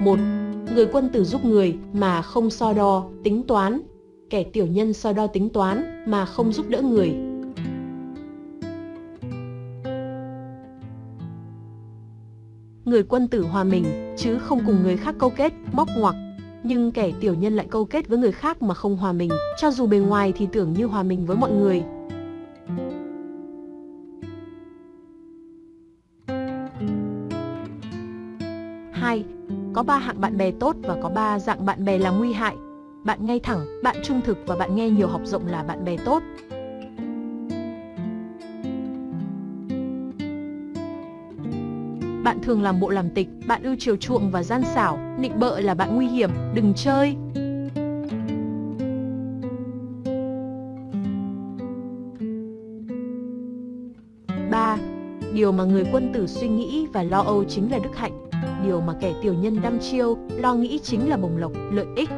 một Người quân tử giúp người mà không so đo, tính toán. Kẻ tiểu nhân so đo tính toán mà không giúp đỡ người. Người quân tử hòa mình, chứ không cùng người khác câu kết, móc ngoặc. Nhưng kẻ tiểu nhân lại câu kết với người khác mà không hòa mình, cho dù bề ngoài thì tưởng như hòa mình với mọi người. Hai, có ba hạng bạn bè tốt và có ba dạng bạn bè là nguy hại. Bạn ngay thẳng, bạn trung thực và bạn nghe nhiều học rộng là bạn bè tốt. Bạn thường làm bộ làm tịch, bạn ưu chiều chuộng và gian xảo, nịnh bợ là bạn nguy hiểm, đừng chơi. Điều mà người quân tử suy nghĩ và lo âu chính là đức hạnh. Điều mà kẻ tiểu nhân đăm chiêu, lo nghĩ chính là bồng lộc, lợi ích.